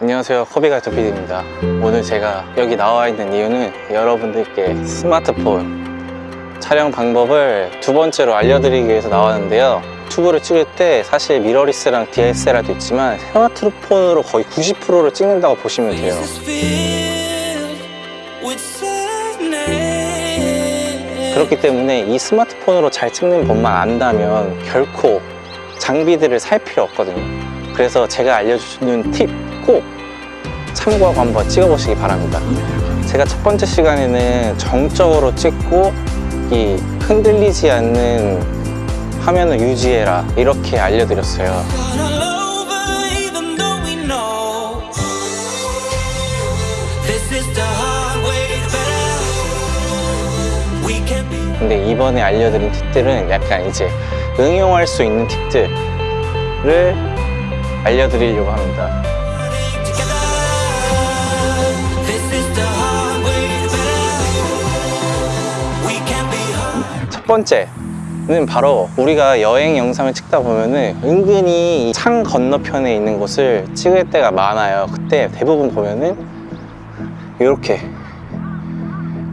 안녕하세요. 커비가이터 PD입니다. 오늘 제가 여기 나와 있는 이유는 여러분들께 스마트폰 촬영 방법을 두 번째로 알려드리기 위해서 나왔는데요. 유튜브를 찍을 때 사실 미러리스랑 DSLR도 있지만 스마트폰으로 거의 90%를 찍는다고 보시면 돼요. 그렇기 때문에 이 스마트폰으로 잘 찍는 법만 안다면 결코 장비들을 살 필요 없거든요. 그래서 제가 알려주는 팁 꼭 참고하고 한번 찍어보시기 바랍니다. 제가 첫 번째 시간에는 정적으로 찍고 이 흔들리지 않는 화면을 유지해라 이렇게 알려드렸어요. 근데 이번에 알려드린 팁들은 약간 이제 응용할 수 있는 팁들을 알려드리려고 합니다 첫 번째 는 바로 우리가 여행 영상을 찍다 보면은 은근히 창 건너편에 있는 곳을 찍을 때가 많아요. 그때 대부분 보면은 이렇게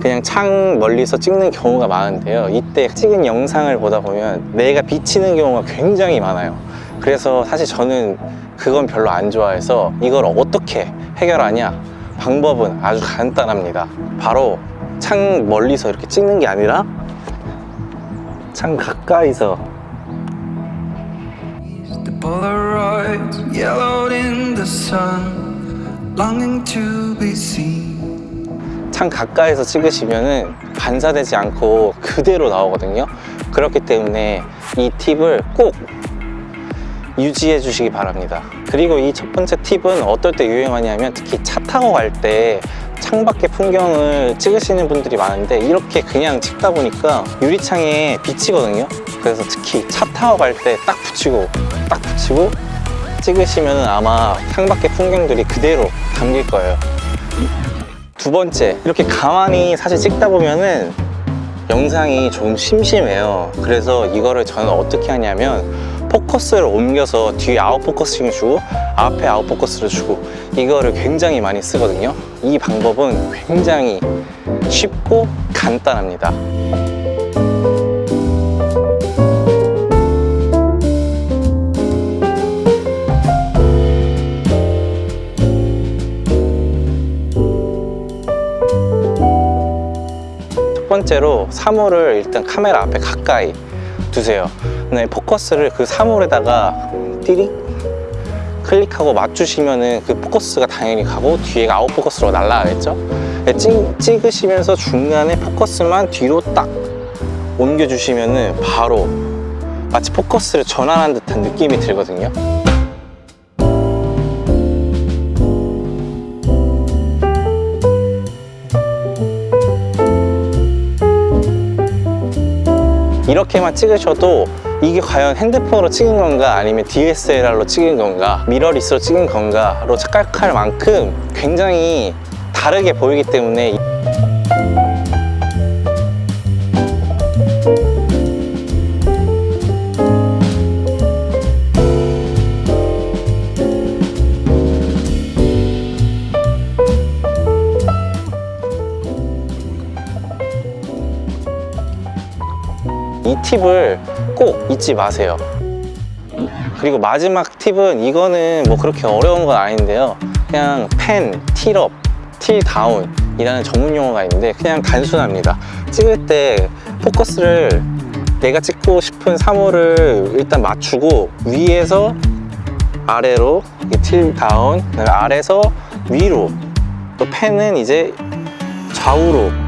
그냥 창 멀리서 찍는 경우가 많은데요. 이때 찍은 영상을 보다 보면 내가 비치는 경우가 굉장히 많아요. 그래서 사실 저는 그건 별로 안 좋아해서 이걸 어떻게 해결하냐 방법은 아주 간단합니다. 바로 창 멀리서 이렇게 찍는 게 아니라 창 가까이서. The Polaroids yellowed in the sun, longing to be seen. 창 가까이서 찍으시면은 반사되지 않고 그대로 나오거든요. 그렇기 때문에 이 팁을 꼭 유지해 주시기 바랍니다. 그리고 이 첫 번째 팁은 어떨 때 유행하냐면 특히 차 타고 갈 때 창밖의 풍경을 찍으시는 분들이 많은데 이렇게 그냥 찍다 보니까 유리창에 비치거든요. 그래서 특히 차 타고 갈 때 딱 붙이고 딱 붙이고 찍으시면 아마 창밖의 풍경들이 그대로 담길 거예요. 두 번째 이렇게 가만히 사실 찍다 보면은 영상이 좀 심심해요. 그래서 이거를 저는 어떻게 하냐면 포커스를 옮겨서 뒤에 아웃포커싱을 주고 앞에 아웃포커스를 주고 이거를 굉장히 많이 쓰거든요. 이 방법은 굉장히 쉽고 간단합니다. 첫 번째로 사물을 일단 카메라 앞에 가까이 두세요 네, 포커스를 그 사물에다가 띠릭 클릭하고 맞추시면은 그 포커스가 당연히 가고 뒤에가 아웃포커스로 날아가겠죠? 네, 찍, 찍으시면서 중간에 포커스만 뒤로 딱 옮겨주시면은 바로 마치 포커스를 전환한 듯한 느낌이 들거든요. 이렇게만 찍으셔도 이게 과연 핸드폰으로 찍은 건가? 아니면 DSLR로 찍은 건가? 미러리스로 찍은 건가로 착각할 만큼 굉장히 다르게 보이기 때문에 이 팁을 꼭 잊지 마세요. 그리고 마지막 팁은 이거는 뭐 그렇게 어려운 건 아닌데요. 그냥 펜, 틸업, 틸다운 이라는 전문 용어가 있는데 그냥 단순합니다. 찍을 때 포커스를 내가 찍고 싶은 사물을 일단 맞추고 위에서 아래로 틸다운 그다음에 아래서 위로 또 펜은 이제 좌우로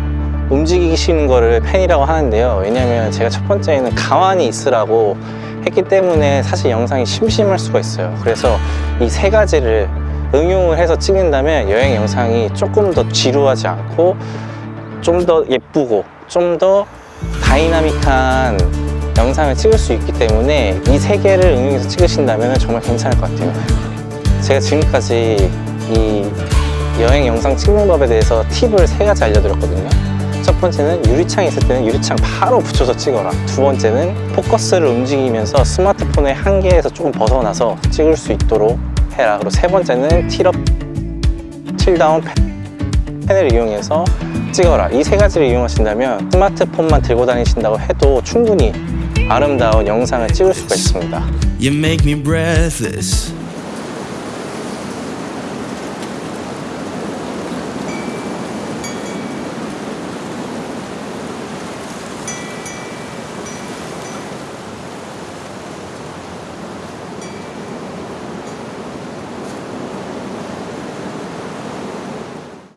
움직이시는 거를 pan이라고 하는데요. 왜냐면 제가 첫 번째에는 가만히 있으라고 했기 때문에 사실 영상이 심심할 수가 있어요. 그래서 이 세 가지를 응용을 해서 찍는다면 여행 영상이 조금 더 지루하지 않고 좀 더 예쁘고 좀 더 다이나믹한 영상을 찍을 수 있기 때문에 이 세 개를 응용해서 찍으신다면 정말 괜찮을 것 같아요. 제가 지금까지 이 여행 영상 찍는 법에 대해서 팁을 세 가지 알려드렸거든요 첫 번째는 유리창이 있을 때는 유리창 바로 붙여서 찍어라. 두 번째는 포커스를 움직이면서 스마트폰의 한계에서 조금 벗어나서 찍을 수 있도록 해라. 그리고 세 번째는 틸업, 틸다운 펜을 이용해서 찍어라. 이 세 가지를 이용하신다면 스마트폰만 들고 다니신다고 해도 충분히 아름다운 영상을 찍을 수가 있습니다.